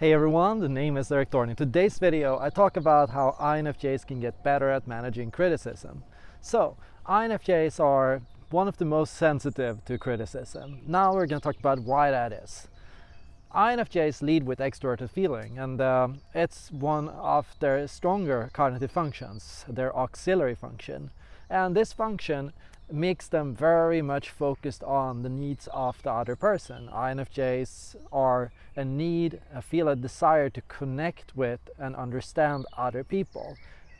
Hey everyone, the name is Erik Thorn. In today's video I talk about how INFJs can get better at managing criticism. So, INFJs are one of the most sensitive to criticism. Now we're going to talk about why that is. INFJs lead with extroverted feeling and uh, it's one of their stronger cognitive functions, their auxiliary function. And this function makes them very much focused on the needs of the other person. INFJs are a need, a feel a desire to connect with and understand other people.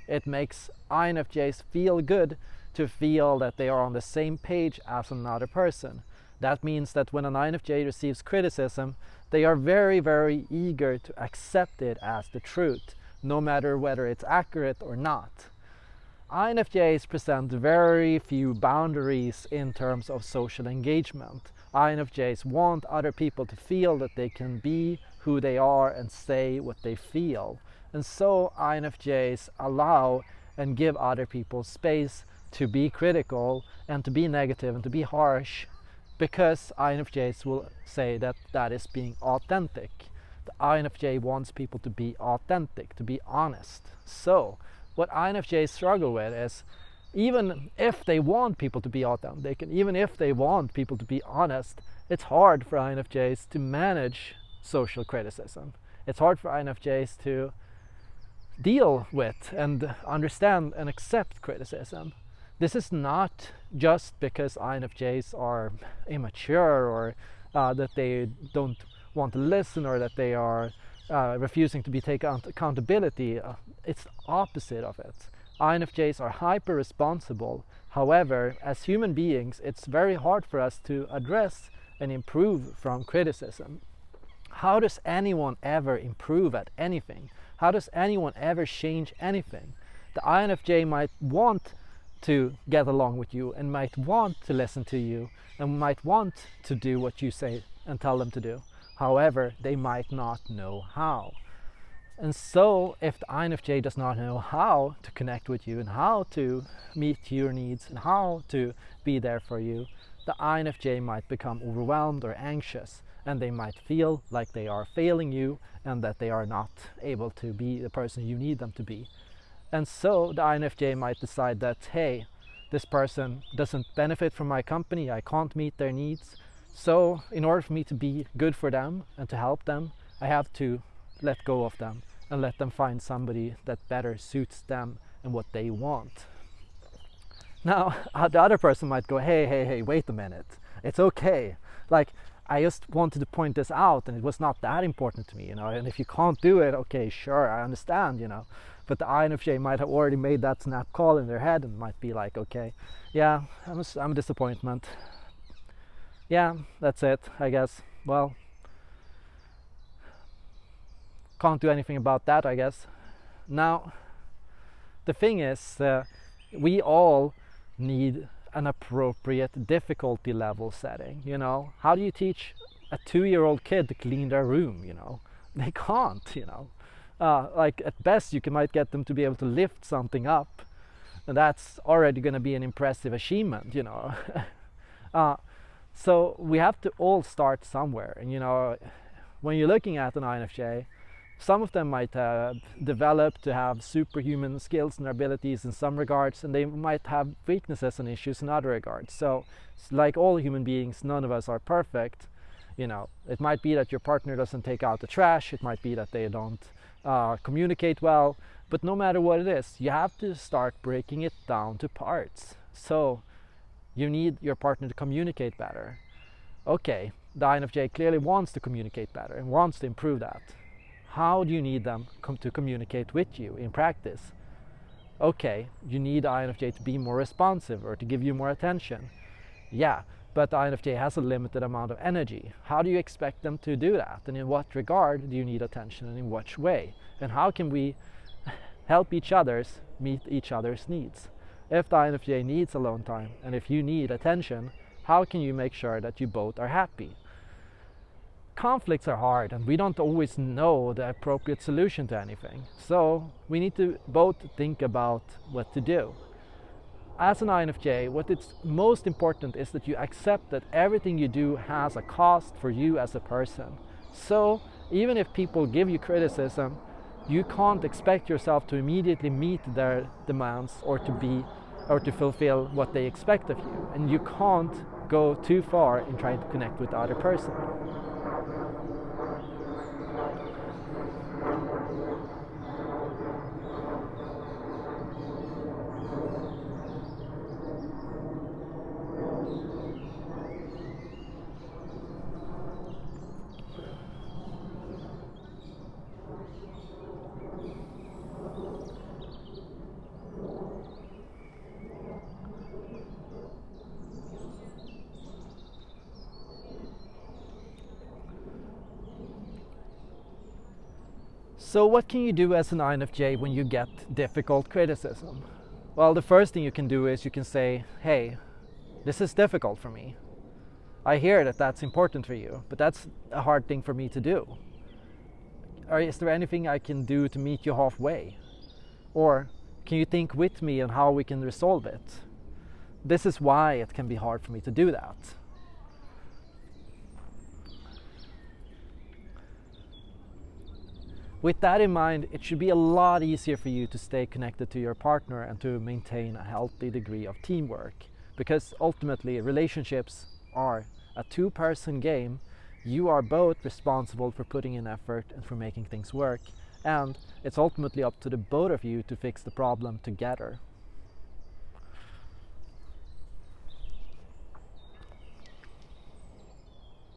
It makes INFJs feel good to feel that they are on the same page as another person. That means that when an INFJ receives criticism, they are very, very eager to accept it as the truth, no matter whether it's accurate or not. INFJs present very few boundaries in terms of social engagement. INFJs want other people to feel that they can be who they are and say what they feel. And so INFJs allow and give other people space to be critical and to be negative and to be harsh because INFJs will say that that is being authentic. The INFJ wants people to be authentic, to be honest. So what INFJs struggle with is even if they want people to be authentic and even if they want people to be honest, it's hard for INFJs to manage social criticism. It's hard for INFJs to deal with and understand and accept criticism. This is not just because INFJs are immature or uh, that they don't want to listen or that they are uh, refusing to be taken accountability, uh, it's opposite of it. INFJs are hyper responsible. However, as human beings, it's very hard for us to address and improve from criticism. How does anyone ever improve at anything? How does anyone ever change anything? The INFJ might want to get along with you and might want to listen to you and might want to do what you say and tell them to do. However, they might not know how. And so if the INFJ does not know how to connect with you and how to meet your needs and how to be there for you, the INFJ might become overwhelmed or anxious and they might feel like they are failing you and that they are not able to be the person you need them to be. And so the INFJ might decide that, hey, this person doesn't benefit from my company, I can't meet their needs, so in order for me to be good for them and to help them, I have to let go of them and let them find somebody that better suits them and what they want. Now, uh, the other person might go, hey, hey, hey, wait a minute. It's okay. Like, I just wanted to point this out and it was not that important to me, you know, and if you can't do it, okay, sure, I understand, you know. But the INFJ might have already made that snap call in their head and might be like, okay, yeah, I'm a, I'm a disappointment yeah, that's it, I guess. Well, can't do anything about that, I guess. Now, the thing is, uh, we all need an appropriate difficulty level setting, you know? How do you teach a two-year-old kid to clean their room, you know? They can't, you know? Uh, like, at best, you can, might get them to be able to lift something up, and that's already going to be an impressive achievement, you know? uh, so we have to all start somewhere. And you know, when you're looking at an INFJ, some of them might have developed to have superhuman skills and abilities in some regards, and they might have weaknesses and issues in other regards. So, like all human beings, none of us are perfect. You know, it might be that your partner doesn't take out the trash, it might be that they don't uh, communicate well, but no matter what it is, you have to start breaking it down to parts. So, you need your partner to communicate better. Okay, the INFJ clearly wants to communicate better and wants to improve that. How do you need them to communicate with you in practice? Okay, you need INFJ to be more responsive or to give you more attention. Yeah, but the INFJ has a limited amount of energy. How do you expect them to do that? And in what regard do you need attention and in which way? And how can we help each other's meet each other's needs? If the INFJ needs alone time and if you need attention, how can you make sure that you both are happy? Conflicts are hard and we don't always know the appropriate solution to anything. So we need to both think about what to do. As an INFJ, what is most important is that you accept that everything you do has a cost for you as a person. So Even if people give you criticism, you can't expect yourself to immediately meet their demands or to be or to fulfill what they expect of you. And you can't go too far in trying to connect with the other person. So what can you do as an INFJ when you get difficult criticism? Well, the first thing you can do is you can say, hey, this is difficult for me. I hear that that's important for you, but that's a hard thing for me to do. Or is there anything I can do to meet you halfway? Or can you think with me on how we can resolve it? This is why it can be hard for me to do that. With that in mind, it should be a lot easier for you to stay connected to your partner and to maintain a healthy degree of teamwork. Because ultimately, relationships are a two-person game. You are both responsible for putting in effort and for making things work. And it's ultimately up to the both of you to fix the problem together.